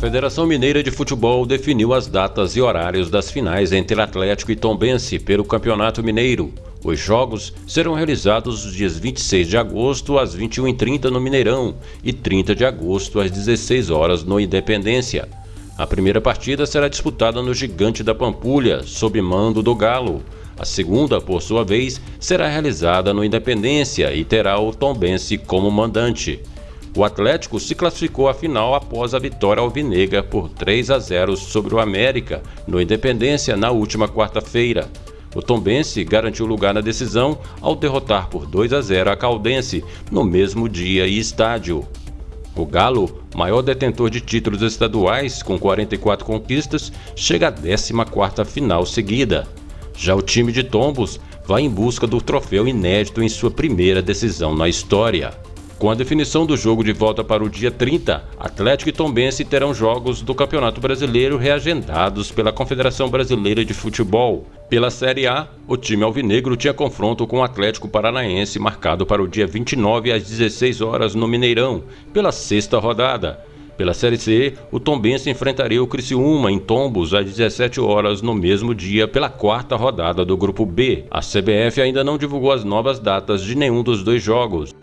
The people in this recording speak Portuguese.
Federação Mineira de Futebol definiu as datas e horários das finais entre Atlético e Tombense pelo Campeonato Mineiro. Os jogos serão realizados nos dias 26 de agosto às 21h30 no Mineirão e 30 de agosto às 16 horas no Independência. A primeira partida será disputada no Gigante da Pampulha, sob mando do Galo. A segunda, por sua vez, será realizada no Independência e terá o Tombense como mandante. O Atlético se classificou à final após a vitória alvinegra por 3 a 0 sobre o América no Independência na última quarta-feira. O Tombense garantiu lugar na decisão ao derrotar por 2 a 0 a Caldense no mesmo dia e estádio. O Galo, maior detentor de títulos estaduais com 44 conquistas, chega à 14ª final seguida. Já o time de Tombos vai em busca do troféu inédito em sua primeira decisão na história. Com a definição do jogo de volta para o dia 30, Atlético e Tombense terão jogos do Campeonato Brasileiro reagendados pela Confederação Brasileira de Futebol. Pela Série A, o time alvinegro tinha confronto com o Atlético Paranaense marcado para o dia 29 às 16 horas no Mineirão, pela sexta rodada. Pela Série C, o Tombense enfrentaria o Criciúma em Tombos às 17 horas no mesmo dia pela quarta rodada do Grupo B. A CBF ainda não divulgou as novas datas de nenhum dos dois jogos.